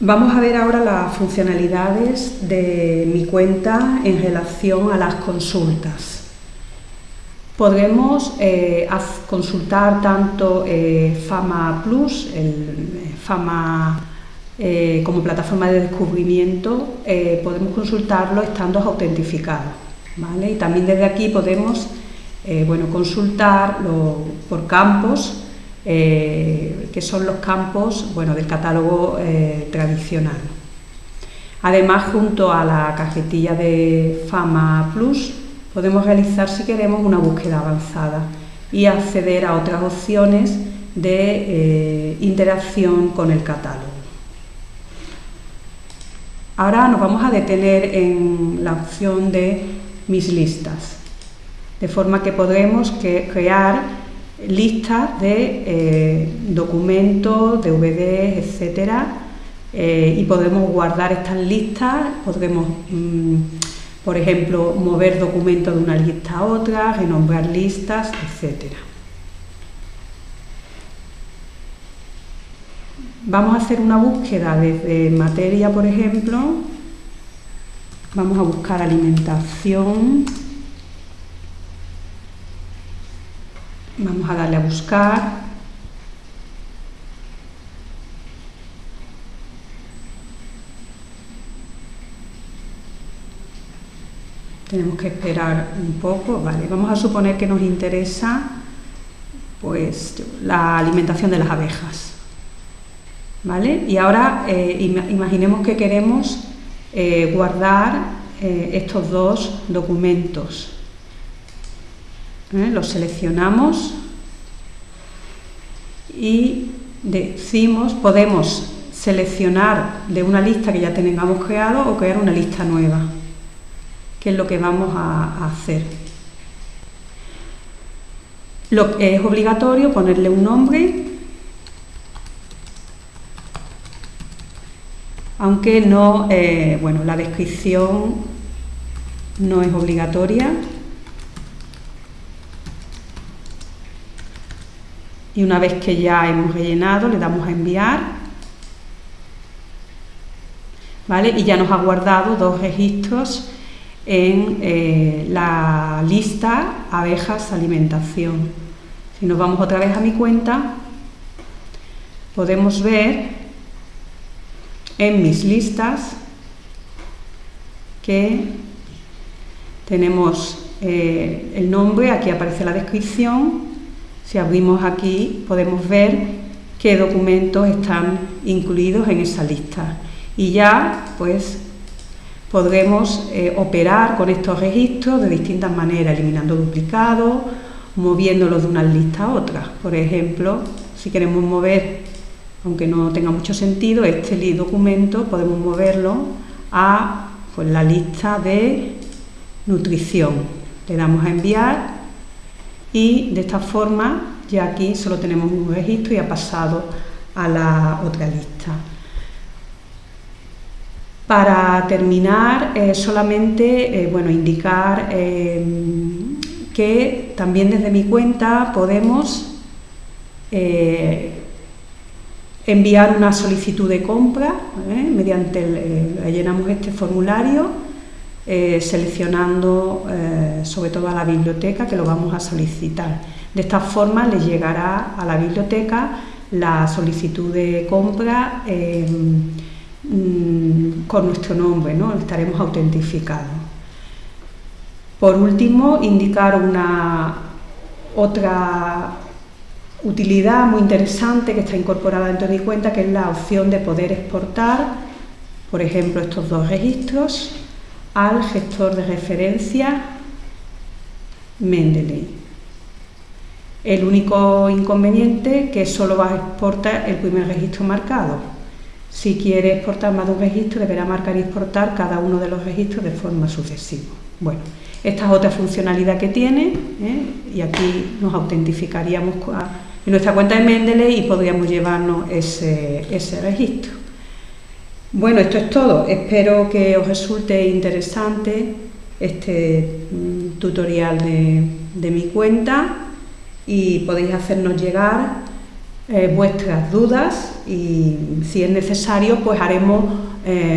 Vamos a ver ahora las funcionalidades de mi cuenta en relación a las consultas. Podremos eh, consultar tanto eh, Fama Plus, el, eh, Fama como plataforma de descubrimiento, podemos consultarlo estando autentificados. ¿vale? Y también desde aquí podemos bueno, consultar por campos eh, que son los campos bueno, del catálogo eh, tradicional. Además, junto a la cajetilla de Fama Plus, podemos realizar, si queremos, una búsqueda avanzada y acceder a otras opciones de eh, interacción con el catálogo. Ahora nos vamos a detener en la opción de mis listas, de forma que podremos crear listas de eh, documentos, DVDs, etcétera, eh, y podemos guardar estas listas, podremos, mm, por ejemplo, mover documentos de una lista a otra, renombrar listas, etcétera. Vamos a hacer una búsqueda desde materia, por ejemplo, vamos a buscar alimentación, Vamos a darle a buscar. Tenemos que esperar un poco, vale. Vamos a suponer que nos interesa pues la alimentación de las abejas. ¿Vale? Y ahora eh, imaginemos que queremos eh, guardar eh, estos dos documentos. ¿Eh? Los seleccionamos y decimos, podemos seleccionar de una lista que ya tengamos creado o crear una lista nueva, que es lo que vamos a, hacer. Lo, es obligatorio ponerle un nombre, aunque no, eh, bueno, la descripción no es obligatoria. Y una vez que ya hemos rellenado le damos a enviar ¿vale? y ya nos ha guardado dos registros en eh, la lista abejas alimentación si nos vamos otra vez a mi cuenta podemos ver en mis listas que tenemos eh, el nombre, aquí aparece la descripción si abrimos aquí podemos ver qué documentos están incluidos en esa lista y ya pues podremos eh, operar con estos registros de distintas maneras, eliminando duplicados, moviéndolos de una lista a otra. Por ejemplo, si queremos mover, aunque no tenga mucho sentido, este documento podemos moverlo a pues, la lista de nutrición. Le damos a enviar y de esta forma ya aquí solo tenemos un registro y ha pasado a la otra lista. Para terminar, eh, solamente eh, bueno, indicar eh, que también desde mi cuenta podemos enviar una solicitud de compra mediante el, este formulario eh, seleccionando eh, sobre todo a la biblioteca que lo vamos a solicitar. De esta forma le llegará a la biblioteca la solicitud de compra em, mm, con nuestro nombre, ¿no? estaremos autentificados. Por último, indicar una otra utilidad muy interesante que está incorporada dentro de mi cuenta, que es la opción de poder exportar, por ejemplo, estos dos registros al gestor de referencia Mendeley. El único inconveniente que solo va a exportar el primer registro marcado. Si quiere exportar más de un registro, deberá marcar y exportar cada uno de los registros de forma sucesiva. Bueno, esta es otra funcionalidad que tiene ¿eh? y aquí nos autentificaríamos en nuestra cuenta de Mendeley y podríamos llevarnos ese, ese registro. Bueno, esto es todo. Espero que os resulte interesante este mm, tutorial de, mi cuenta y podéis hacernos llegar eh, vuestras dudas y si es necesario pues haremos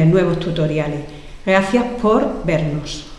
nuevos tutoriales. Gracias por vernos.